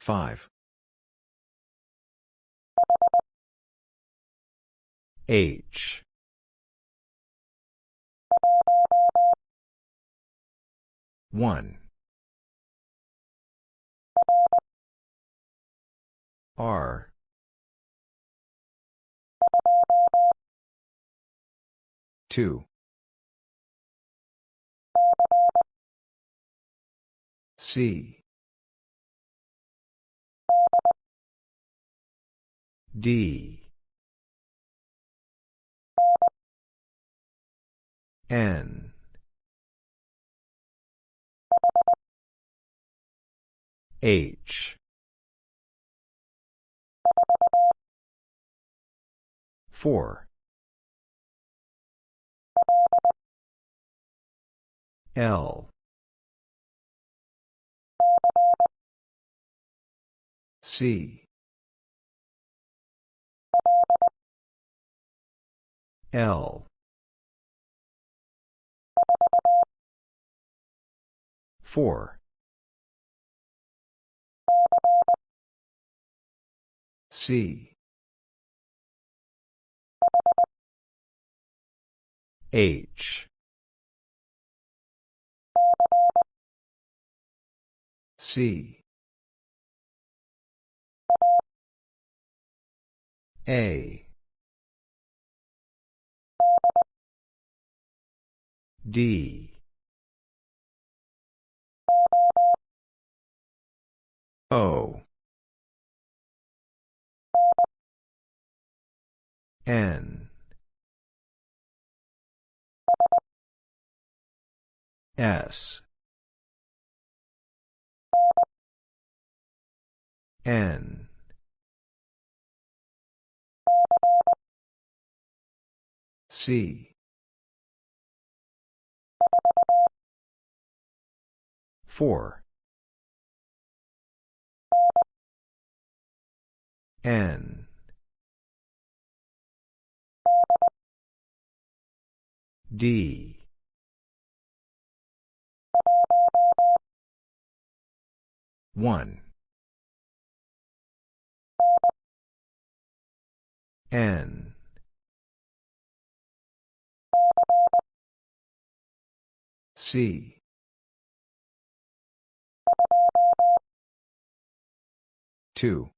Five. H. One. R. Two. C. D. N. H. Four. L. C. L. Four. C. H. C. A. D. O. N. S. N. C. Four. N. D. One. N. C. Two.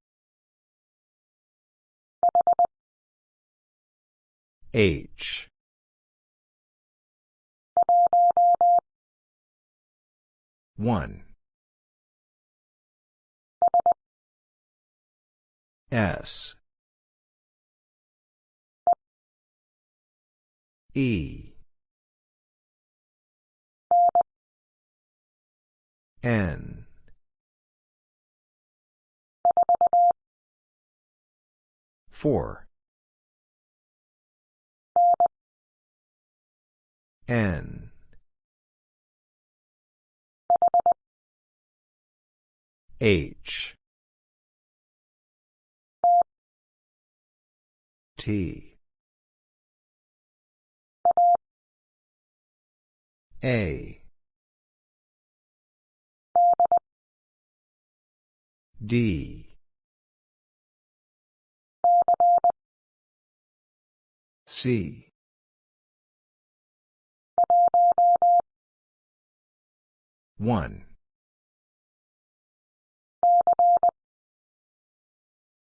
H. One. S. E. N. Four. N. H. T. A. D. C. One.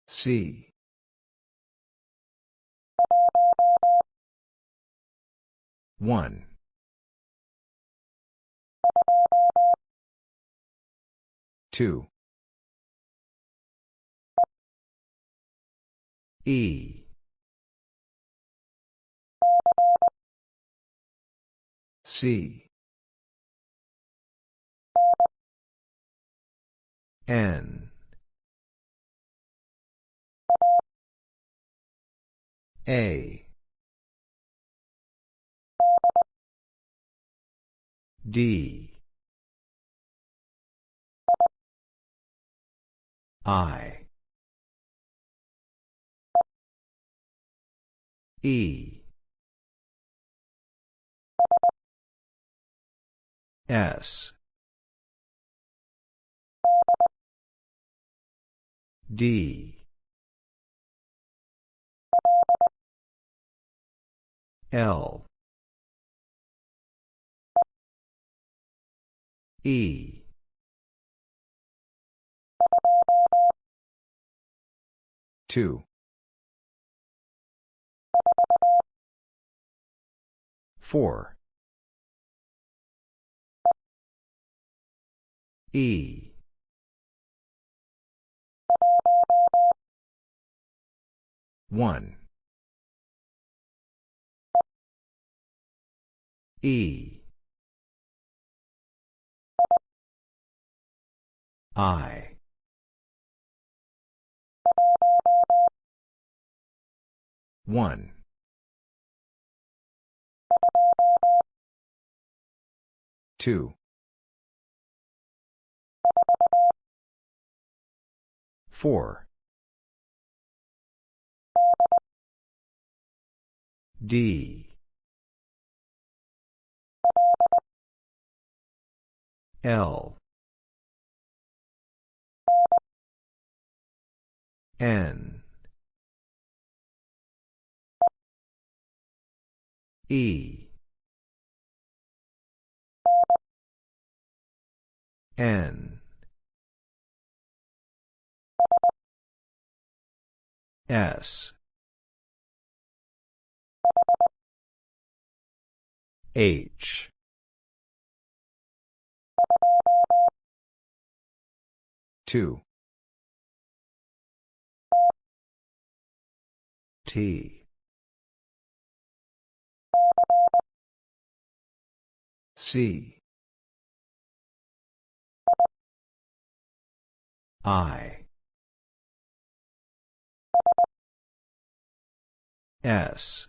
C. One. Two. E. C. N. A. D. I. E. S. D. L. E. Two four. E. One. E. I. One two. Four. D. L. N. E N. S. H. Two. T. C I S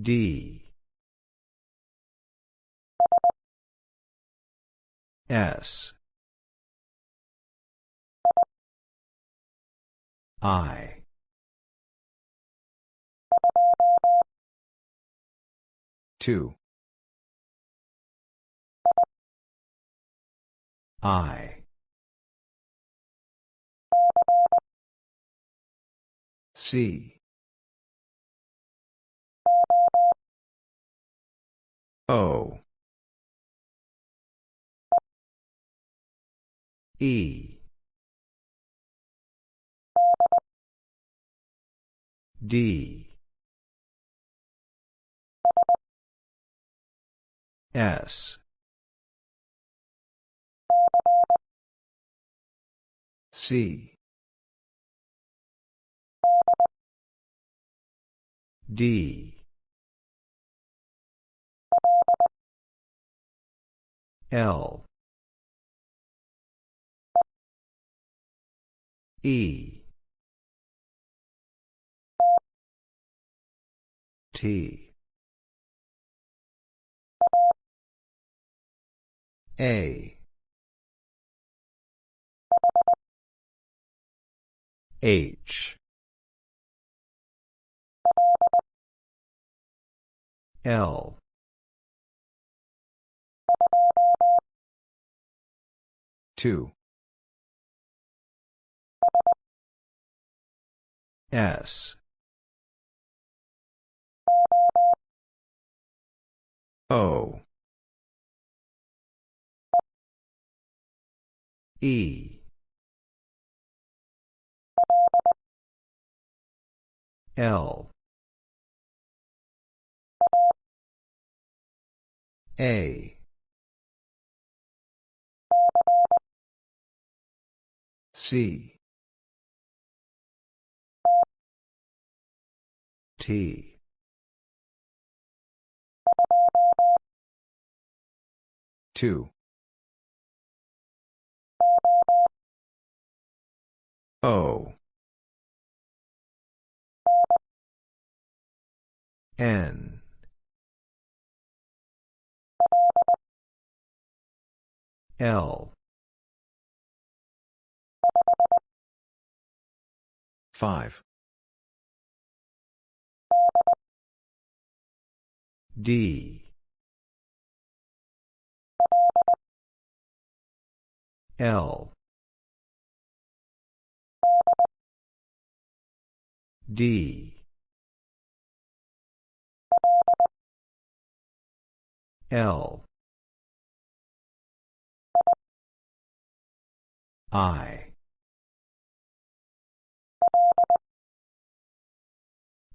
D S I two I. C. O. E. D. S C. D. L. E. T. A H. L. Two. S. O. E L. A. C. T. Two. O N. L. Five. D. L. D L. I.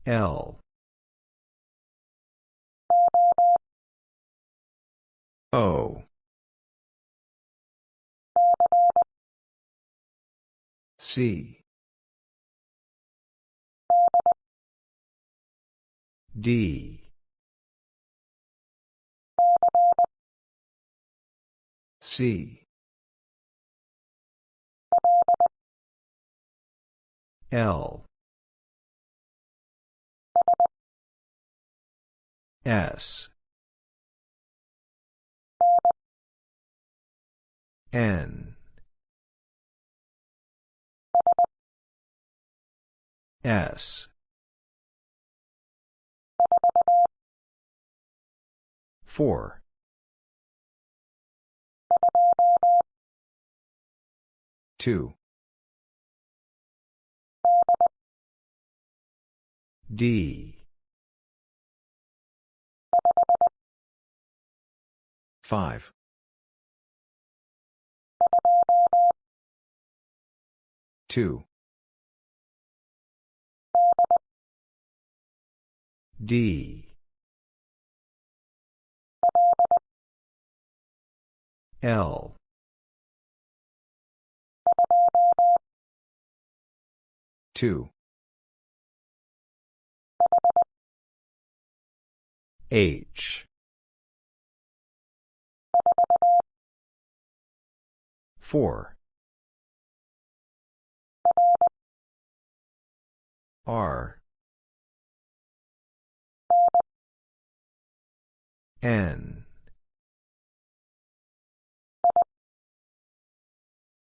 L. O. C. D C. L. S. N. S 4. Two. D. Five. Two. D. L. Two. H. Four. R. N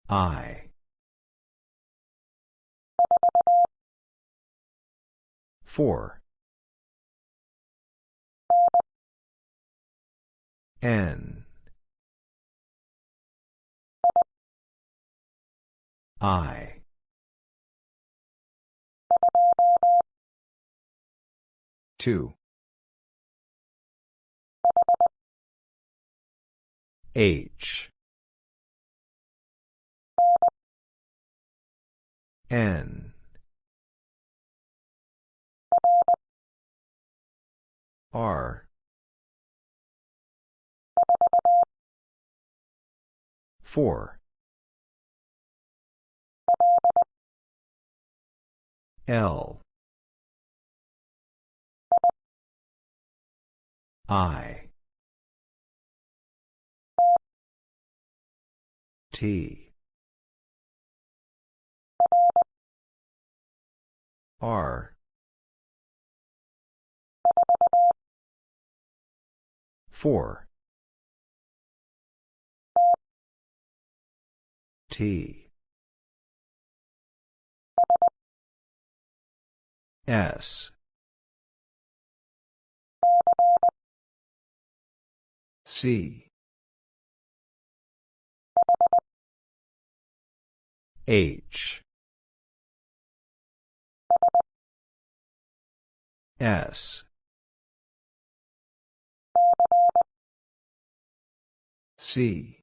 I. Four. N. I. Two. H. N. R. four. L. I. T R. four. T. S. C. H S. C.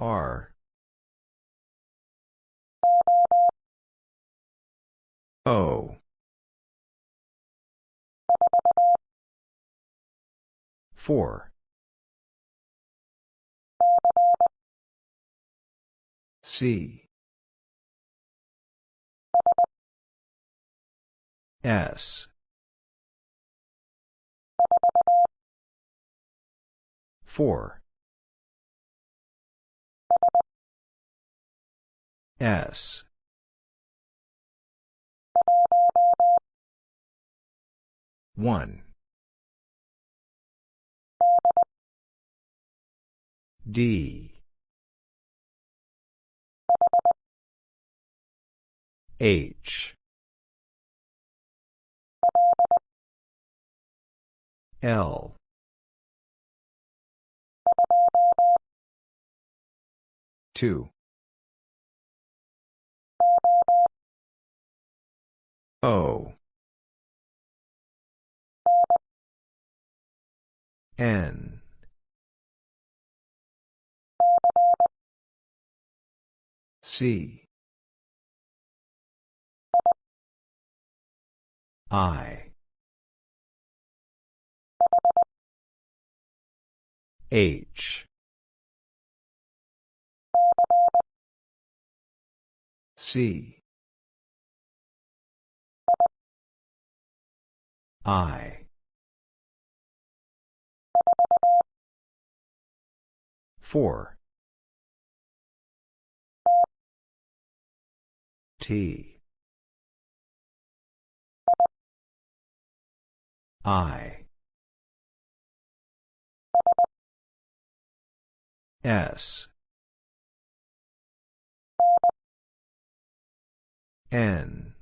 R. O. four. C S. Four. S. One. D. H L. Two. O. N. C. I. H. C. I. Four. T. I. S. N.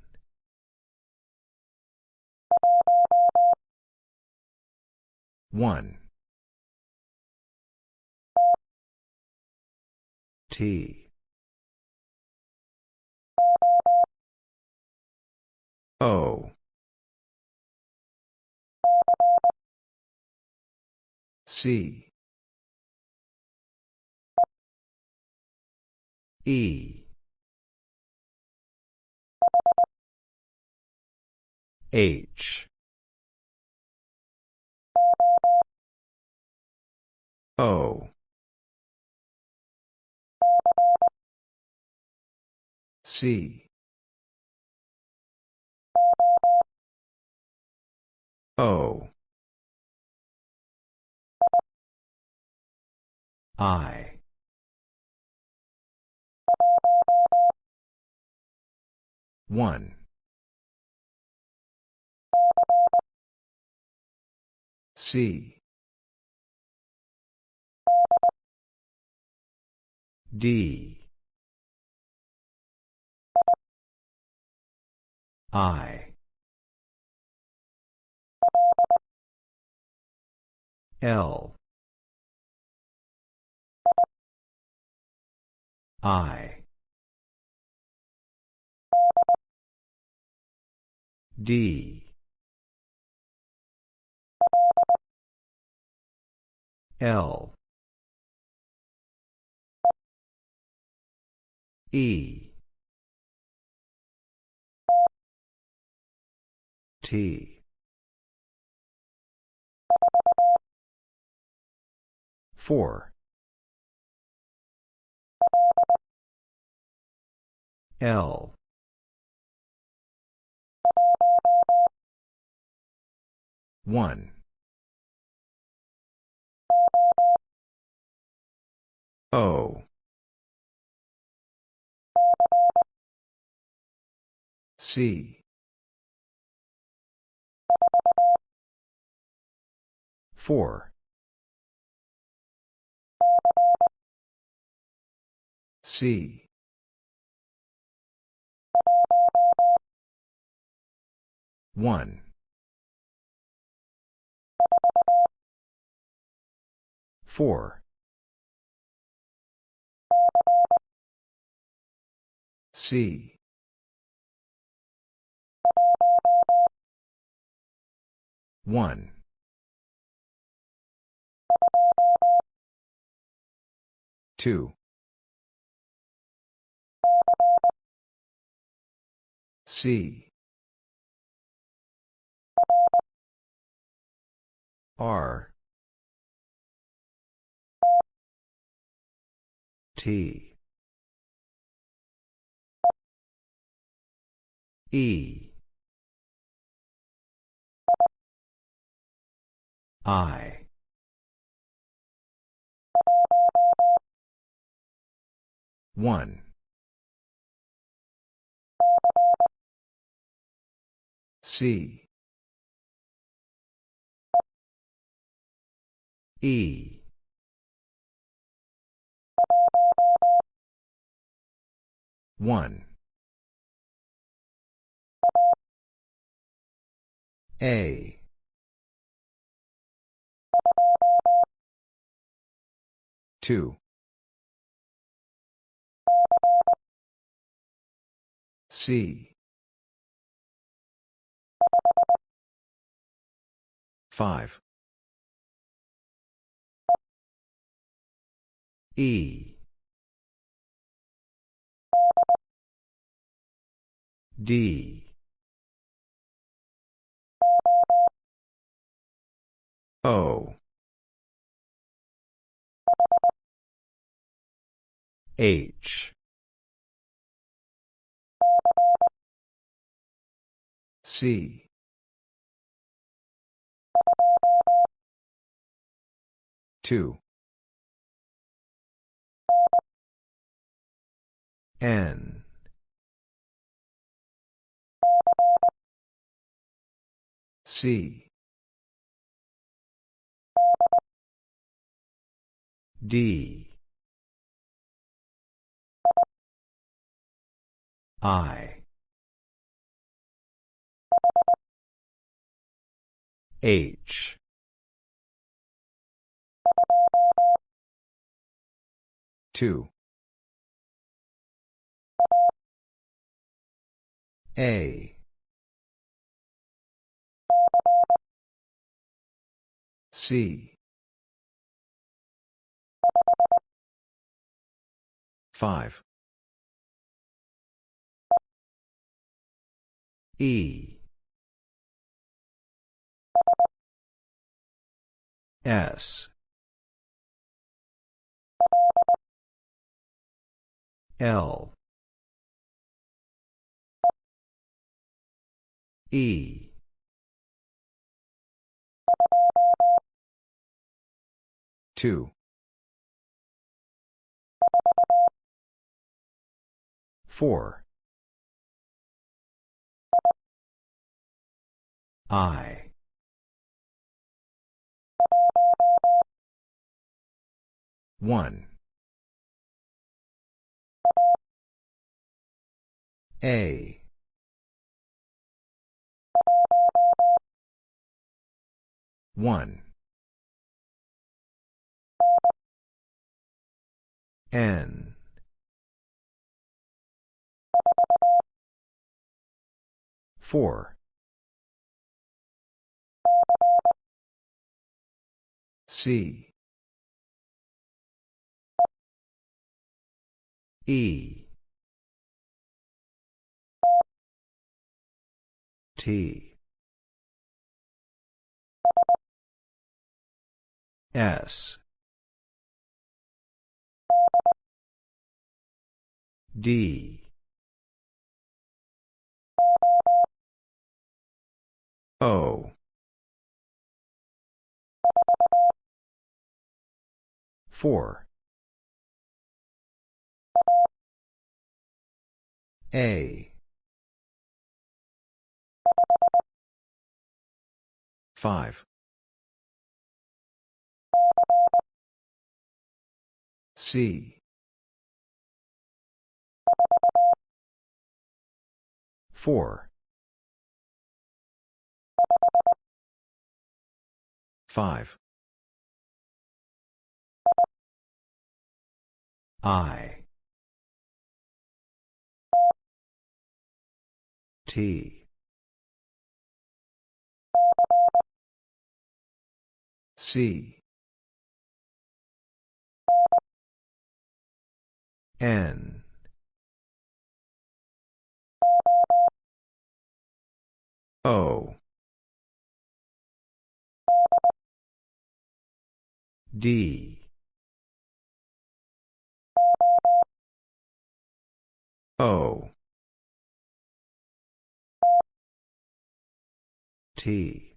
One. T. O. C. E. H. O. C. O. I. One. C. D. I. L. I. D. L. E. T. Four. L. One. O. C. Four. C. One. Four. C. One. Two. C. R. T. E. I. One. C. E. 1. A. Two. C. Five. E. D. O. H. C. Two. N. C. D. I. H. Two. A. C. 5. E. S. L. E. Two. Four. I. One. A. One. N. Four. C. E. T. S. D. O. Four. A. Five. C. Four. Five. I. T. C. N. O. D. O. T.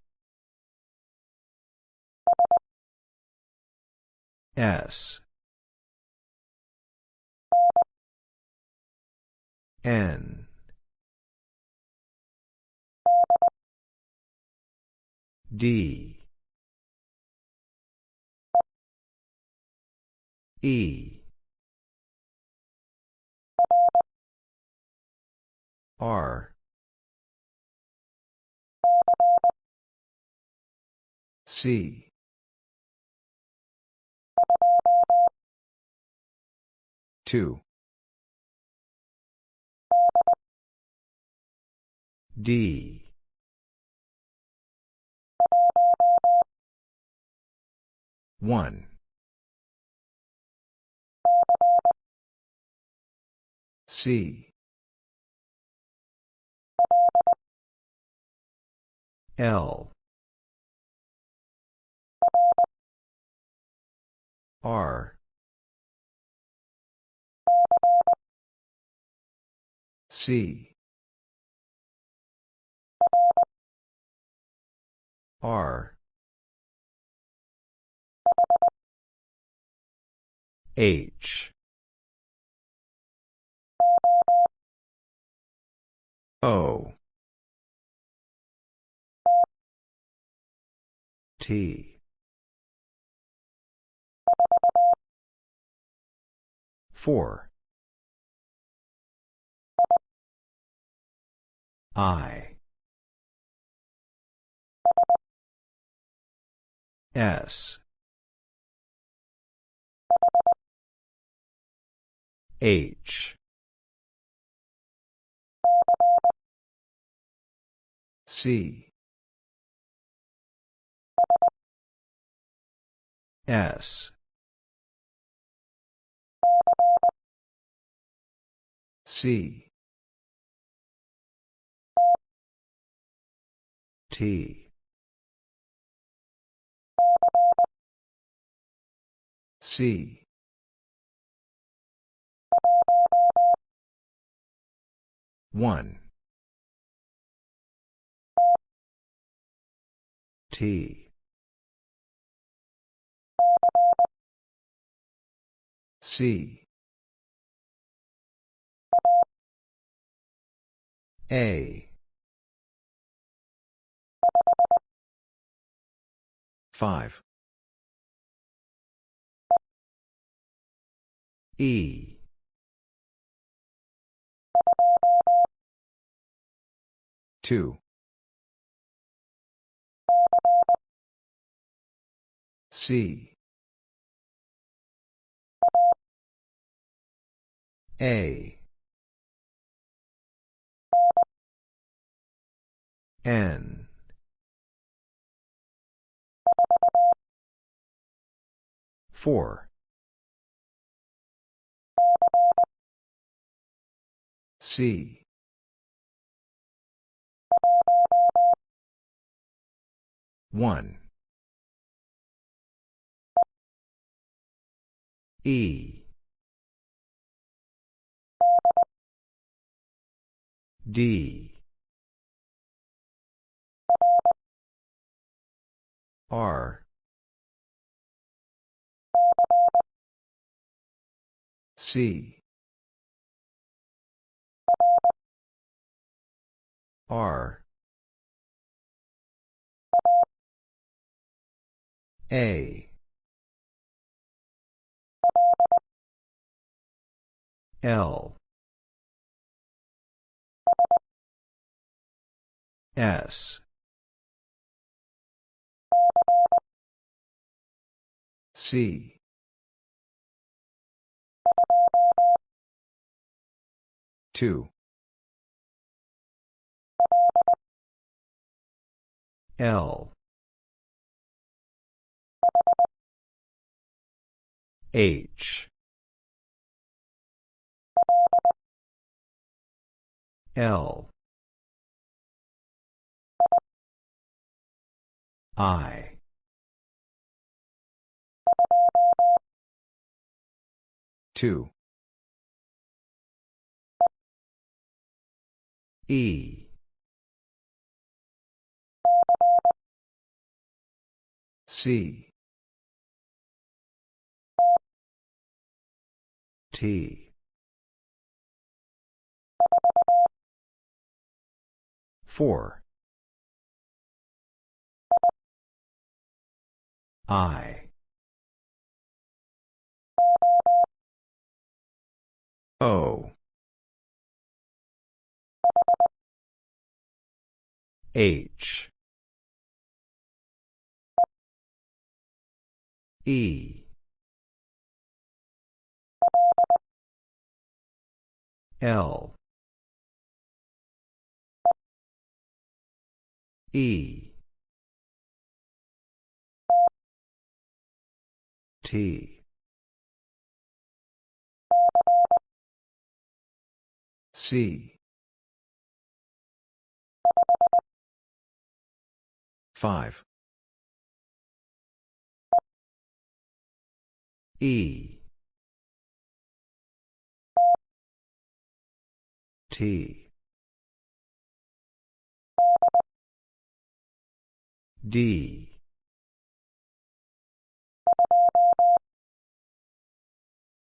S. N. D. E. R. C. Two. D. One. C. L. R. C. R. H. O. T. Four. I. S. H. C. S. C. T. C. One. T. C. A. 5. E. Two. C. A. N. Four. C. One. E. D. R. C. R. A. L. S. C. Two. L. H. L. I. Two. E. C. T. Four. I. O. H. E. L. E. T. C. 5. E. T. D.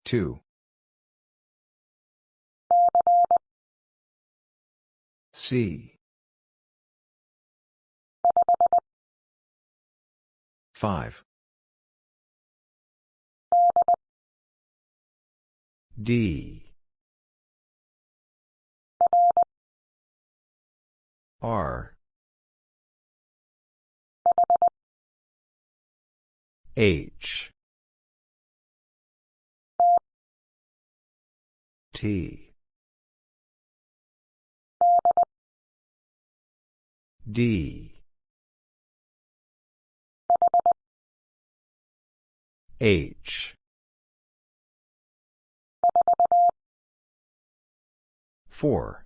Two. C. Five. D. R. H. T. D. H. 4.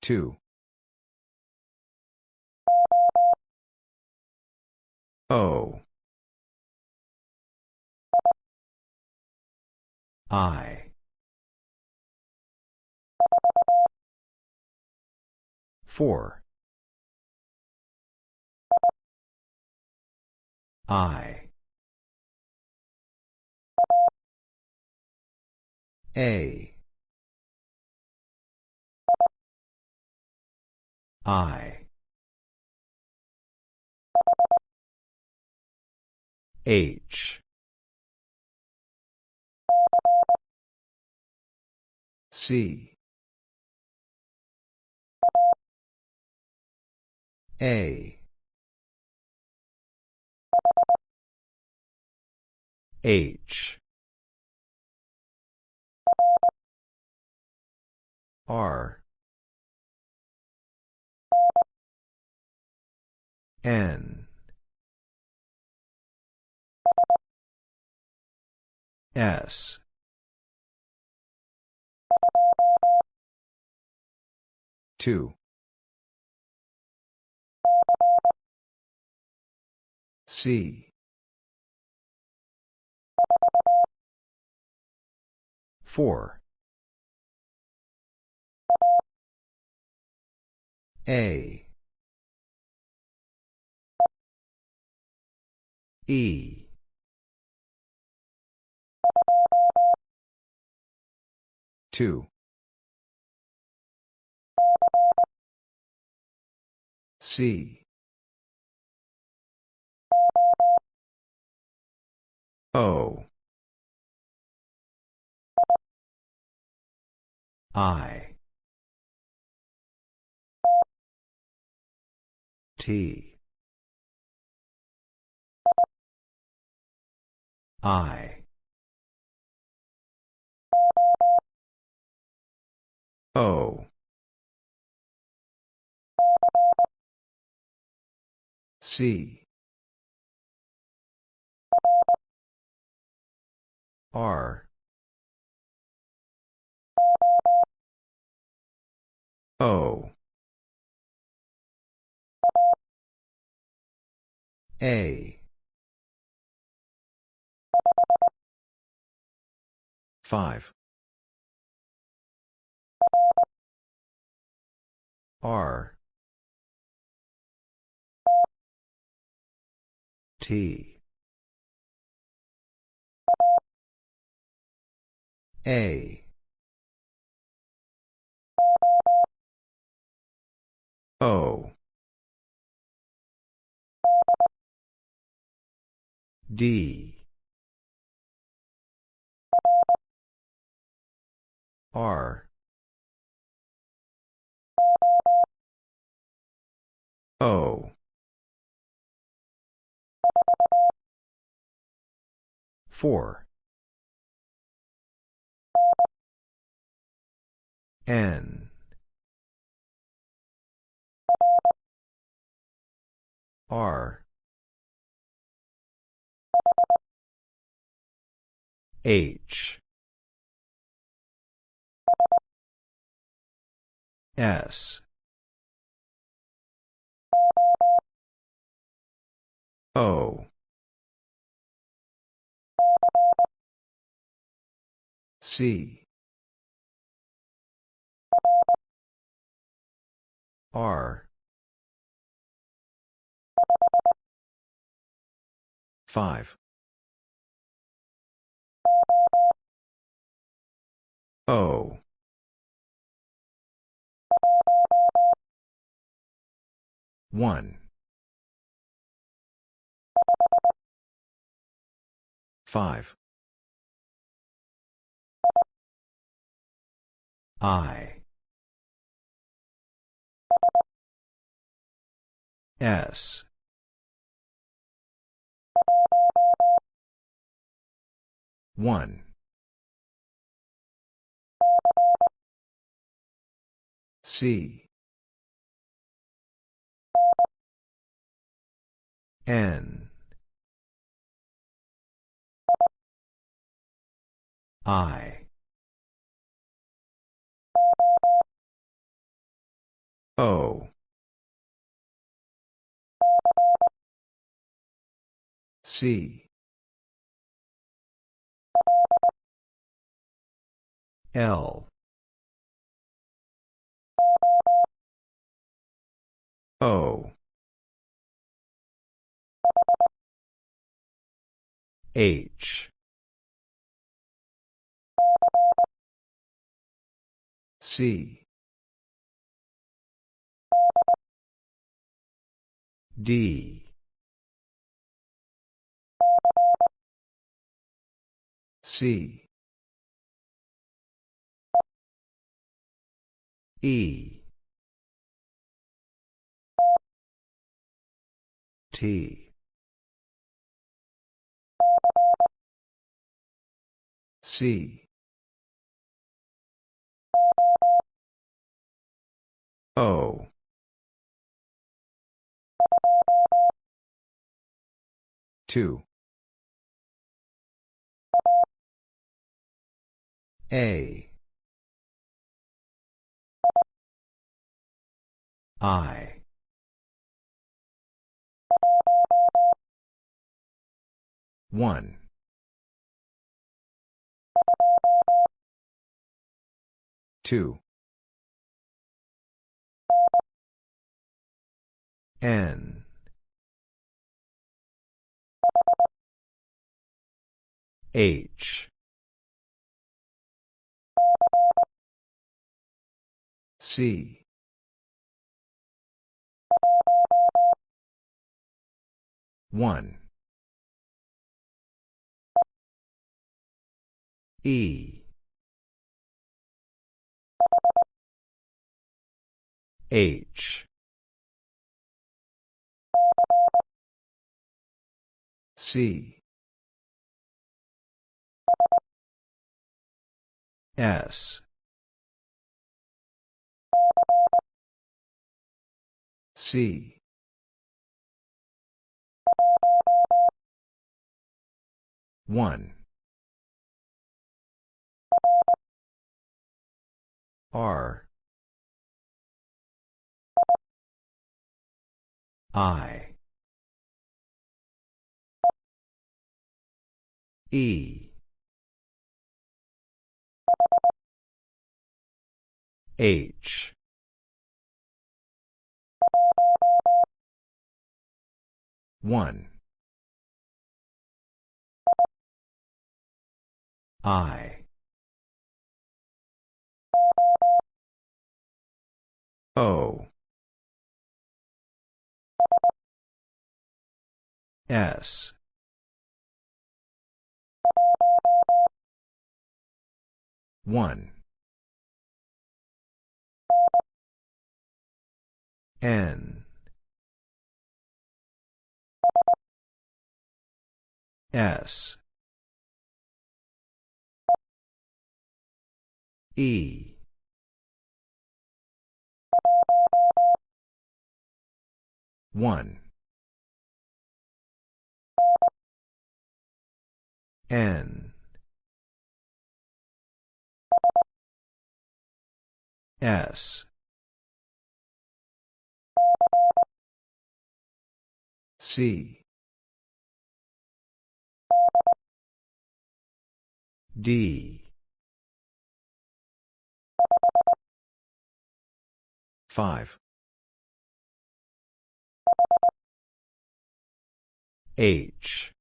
Two. O. I. Four. I. A. I. H. C. A. H. R. N. S. Two. C. Four. A. E. Two. C. O. I. T. I. O. C. R. O. A. 5. R. T. A. O. D. R. O. Four. N. R. H. S. O. C. R. 5. O. One. Five. I. S. One. C. N. I. O. C. L. O. H. C. D. C. E. T. C. O. Two. A. I. One. Two. N. H. C. One. E. H. C. S. C. One. R. I. E. H. One. I. O. S. One. N. S. E. One. N. S. C. D. 5. H.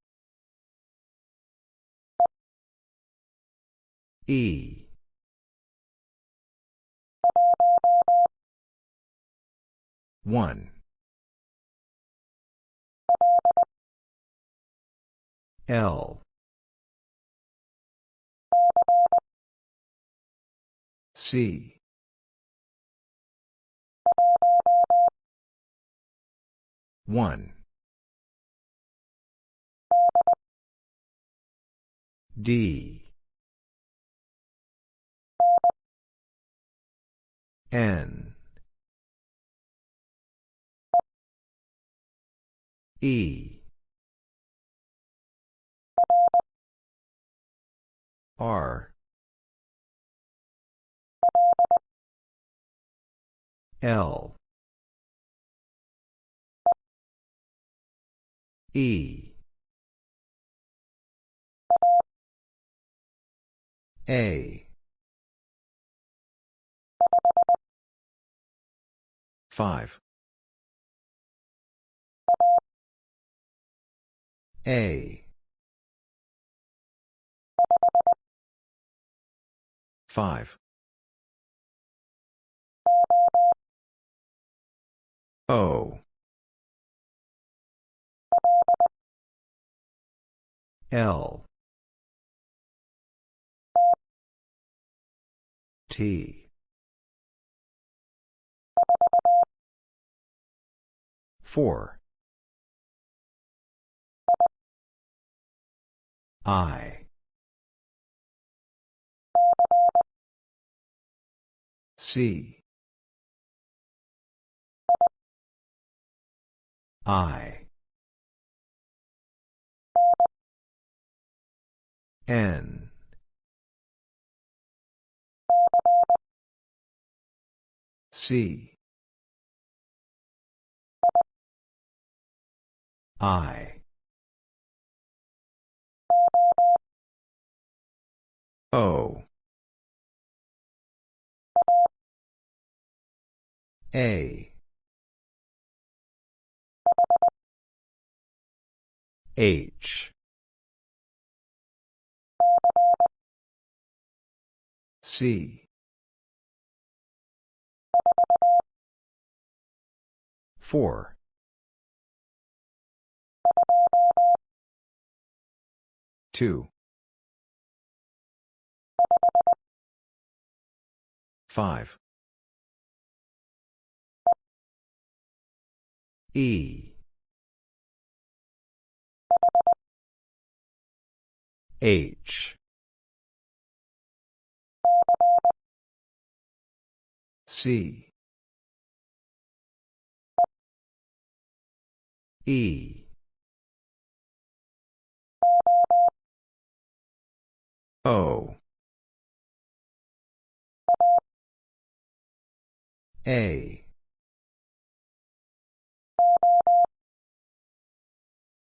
E. One. L. C. One. D. N. E. R. L. E. A. 5. A. 5. O. L. T. 4. I. C. I. N. C. I. O. A. H. C. 4. Two. Five. E. H. C. E. O. A.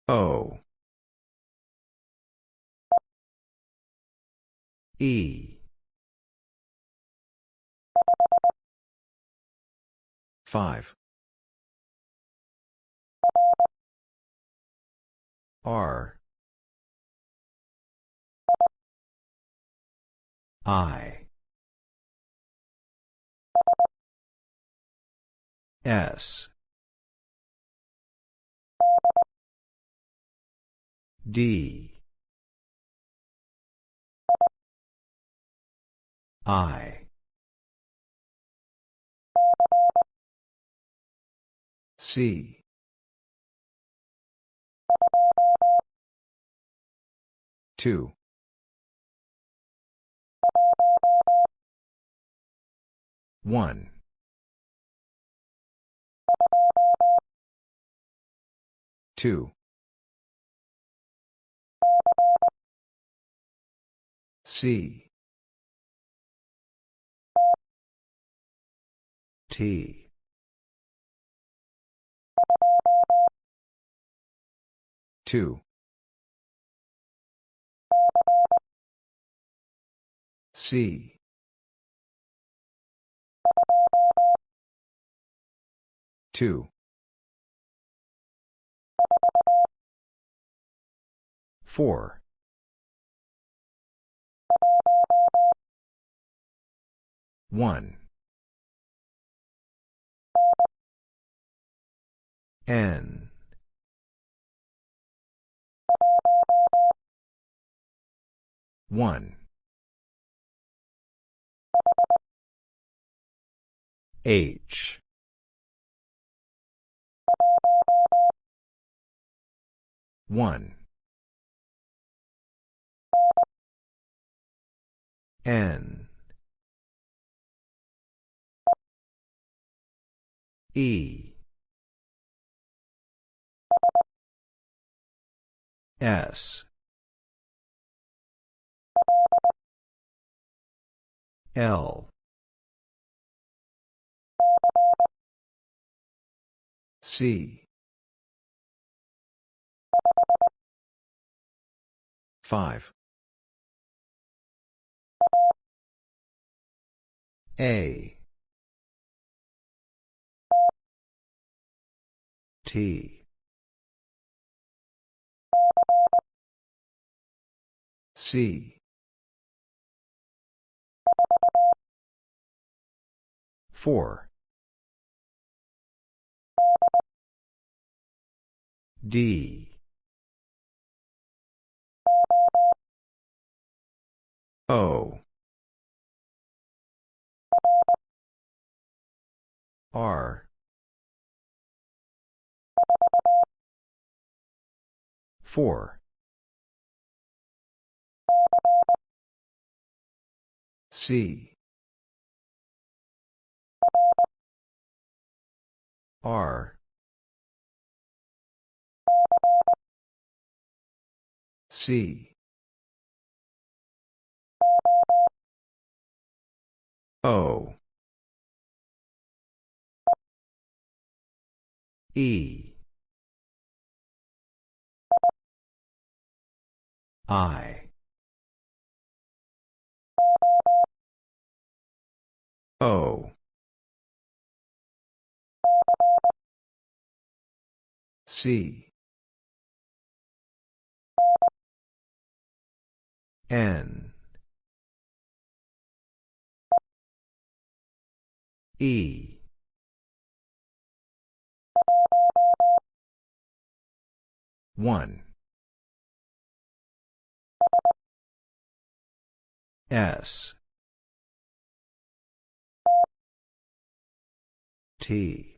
O. E. 5. R. I. S. D. I. C. Two. One. 2. C. T. Two. C. Two. Four. One. N. One. H. One. N. E. S. L. C. 5. A. T. C. 4. D. O. R. 4. C. R. C. O. E. I. O. C. N. E. One. S. T.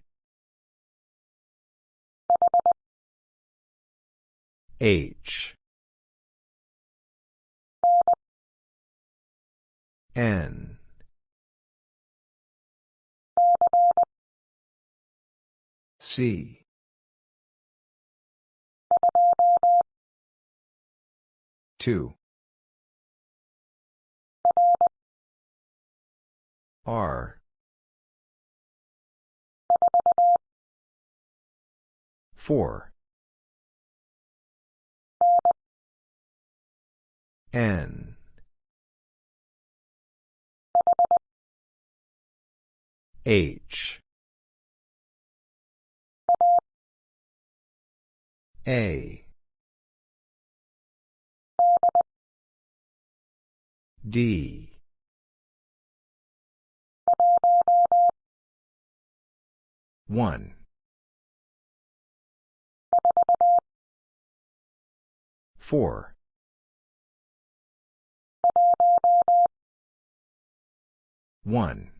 H. N. C. Two. R. Four. N. H. A. D. One. Four. One.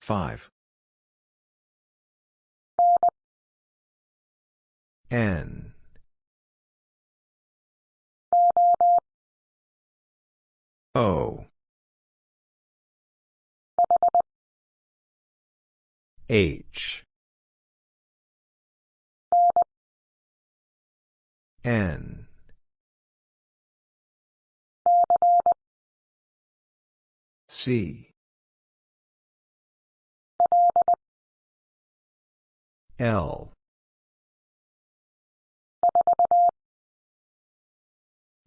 Five. N. O. H. N. C. L.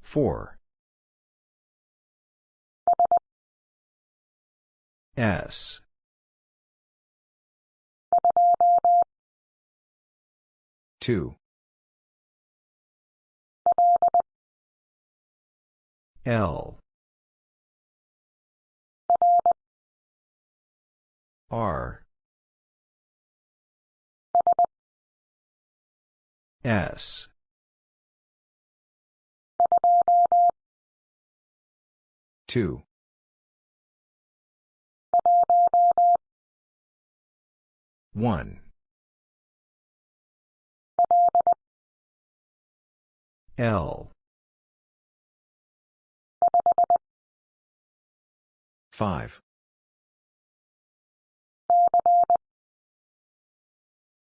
4 S Two. L. R. S. two. One L. Five.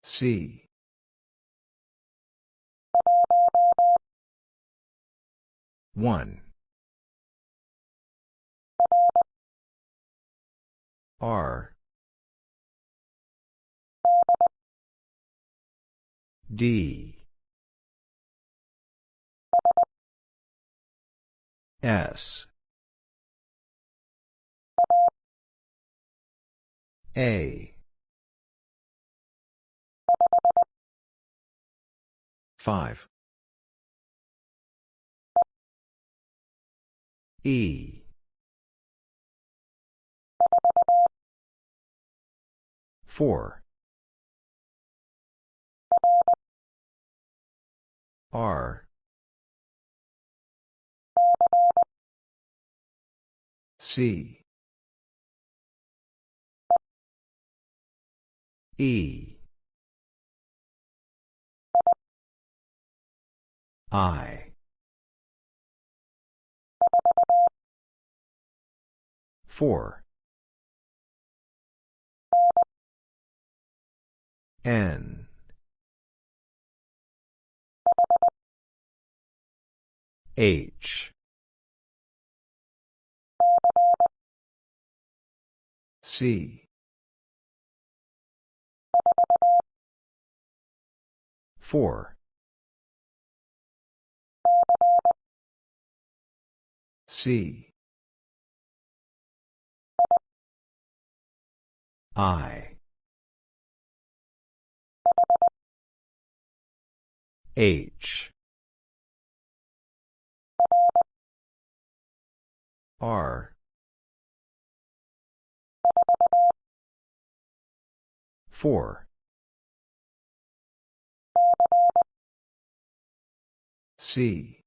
C. One. R. D S. A. Five. E. Four. R C. E. I. Four. N. H C. Four. C. I. H. R four. C.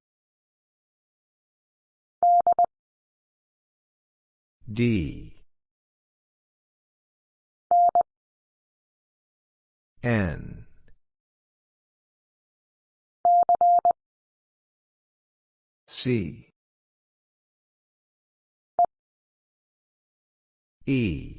D. N. C E